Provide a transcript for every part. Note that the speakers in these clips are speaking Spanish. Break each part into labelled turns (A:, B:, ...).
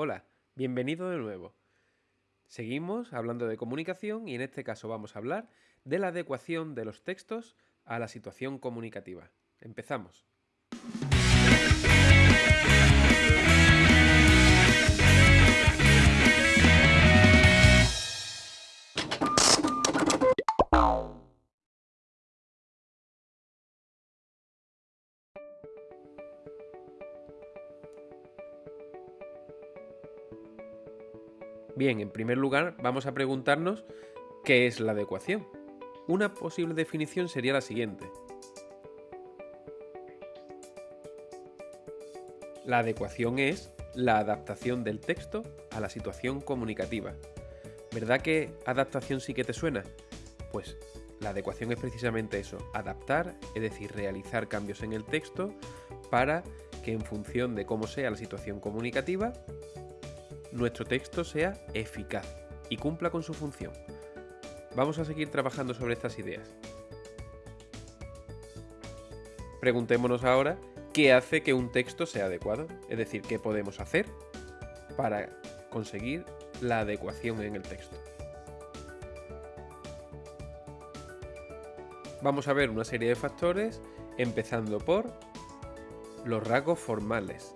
A: Hola, bienvenido de nuevo. Seguimos hablando de comunicación y en este caso vamos a hablar de la adecuación de los textos a la situación comunicativa. Empezamos. Bien, en primer lugar vamos a preguntarnos qué es la adecuación. Una posible definición sería la siguiente. La adecuación es la adaptación del texto a la situación comunicativa. ¿Verdad que adaptación sí que te suena? Pues la adecuación es precisamente eso, adaptar, es decir, realizar cambios en el texto para que en función de cómo sea la situación comunicativa, nuestro texto sea eficaz y cumpla con su función. Vamos a seguir trabajando sobre estas ideas. Preguntémonos ahora qué hace que un texto sea adecuado, es decir, qué podemos hacer para conseguir la adecuación en el texto. Vamos a ver una serie de factores, empezando por los rasgos formales,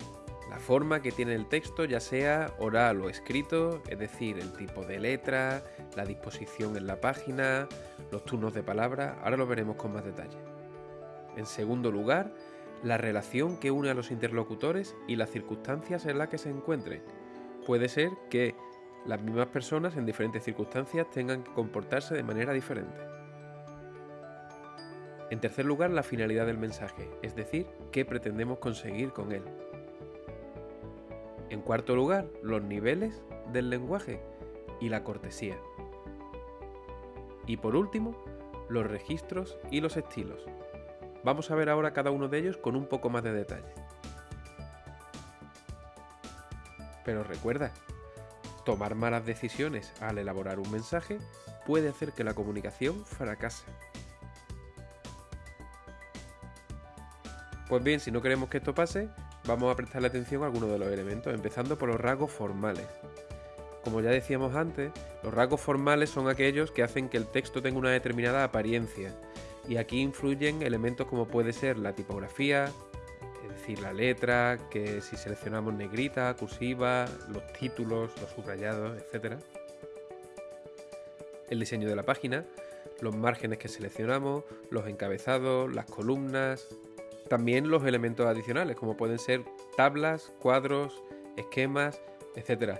A: la forma que tiene el texto, ya sea oral o escrito, es decir, el tipo de letra, la disposición en la página, los turnos de palabra, ahora lo veremos con más detalle. En segundo lugar, la relación que une a los interlocutores y las circunstancias en las que se encuentren. Puede ser que las mismas personas en diferentes circunstancias tengan que comportarse de manera diferente. En tercer lugar, la finalidad del mensaje, es decir, qué pretendemos conseguir con él. En cuarto lugar, los niveles del lenguaje y la cortesía. Y por último, los registros y los estilos. Vamos a ver ahora cada uno de ellos con un poco más de detalle. Pero recuerda, tomar malas decisiones al elaborar un mensaje puede hacer que la comunicación fracase. Pues bien, si no queremos que esto pase, vamos a prestarle atención a algunos de los elementos, empezando por los rasgos formales. Como ya decíamos antes, los rasgos formales son aquellos que hacen que el texto tenga una determinada apariencia, y aquí influyen elementos como puede ser la tipografía, es decir, la letra, que si seleccionamos negrita, cursiva, los títulos, los subrayados, etc. El diseño de la página, los márgenes que seleccionamos, los encabezados, las columnas, también los elementos adicionales, como pueden ser tablas, cuadros, esquemas, etc.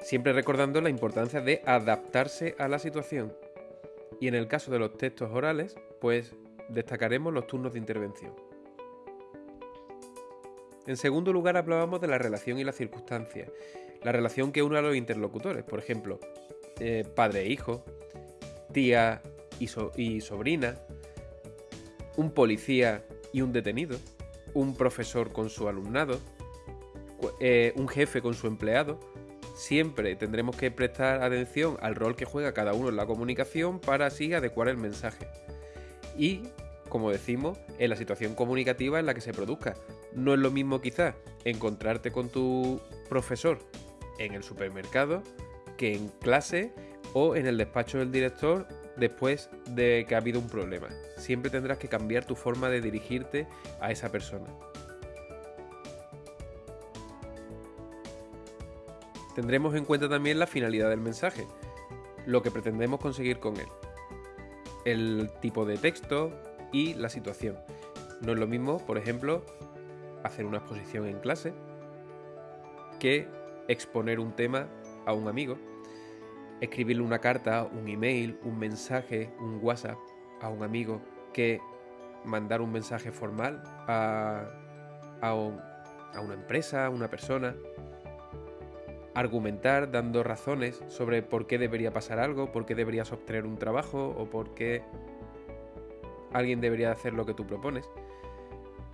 A: Siempre recordando la importancia de adaptarse a la situación. Y en el caso de los textos orales, pues destacaremos los turnos de intervención. En segundo lugar hablábamos de la relación y la circunstancia, la relación que une a los interlocutores, por ejemplo, eh, padre e hijo, tía y, y sobrina, un policía y un detenido, un profesor con su alumnado, eh, un jefe con su empleado. Siempre tendremos que prestar atención al rol que juega cada uno en la comunicación para así adecuar el mensaje. Y, como decimos, en la situación comunicativa en la que se produzca. No es lo mismo quizás encontrarte con tu profesor en el supermercado que en clase o en el despacho del director después de que ha habido un problema. Siempre tendrás que cambiar tu forma de dirigirte a esa persona. Tendremos en cuenta también la finalidad del mensaje, lo que pretendemos conseguir con él, el tipo de texto y la situación. No es lo mismo, por ejemplo, hacer una exposición en clase que exponer un tema a un amigo escribirle una carta, un email, un mensaje, un WhatsApp a un amigo que mandar un mensaje formal a, a, una empresa, a una persona. Argumentar dando razones sobre por qué debería pasar algo, por qué deberías obtener un trabajo o por qué alguien debería hacer lo que tú propones.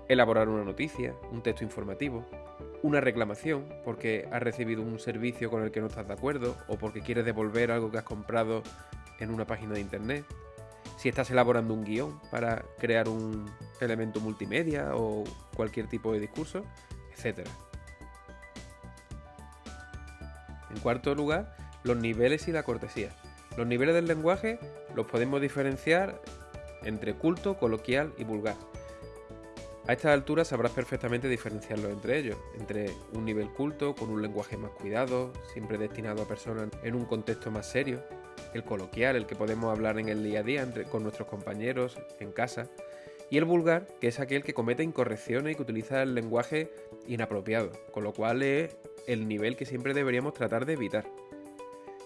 A: Elaborar una noticia, un texto informativo, una reclamación porque has recibido un servicio con el que no estás de acuerdo o porque quieres devolver algo que has comprado en una página de internet, si estás elaborando un guion para crear un elemento multimedia o cualquier tipo de discurso, etc. En cuarto lugar, los niveles y la cortesía. Los niveles del lenguaje los podemos diferenciar entre culto, coloquial y vulgar. A estas alturas sabrás perfectamente diferenciarlos entre ellos, entre un nivel culto con un lenguaje más cuidado, siempre destinado a personas en un contexto más serio, el coloquial, el que podemos hablar en el día a día con nuestros compañeros, en casa, y el vulgar, que es aquel que comete incorrecciones y que utiliza el lenguaje inapropiado, con lo cual es el nivel que siempre deberíamos tratar de evitar.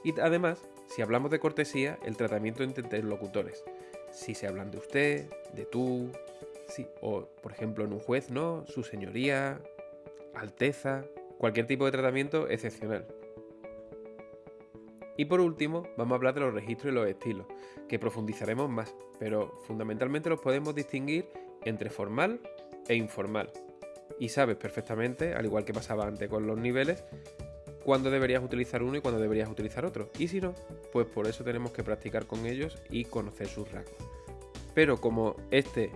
A: Y además, si hablamos de cortesía, el tratamiento entre interlocutores. Si se hablan de usted, de tú, sí, o por ejemplo en un juez, ¿no? Su señoría, alteza, cualquier tipo de tratamiento excepcional. Y por último, vamos a hablar de los registros y los estilos, que profundizaremos más, pero fundamentalmente los podemos distinguir entre formal e informal. Y sabes perfectamente, al igual que pasaba antes con los niveles, cuándo deberías utilizar uno y cuándo deberías utilizar otro. Y si no, pues por eso tenemos que practicar con ellos y conocer sus rasgos. Pero como este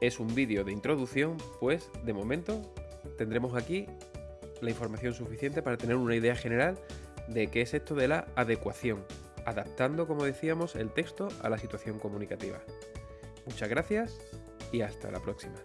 A: es un vídeo de introducción, pues de momento tendremos aquí la información suficiente para tener una idea general de qué es esto de la adecuación, adaptando, como decíamos, el texto a la situación comunicativa. Muchas gracias y hasta la próxima.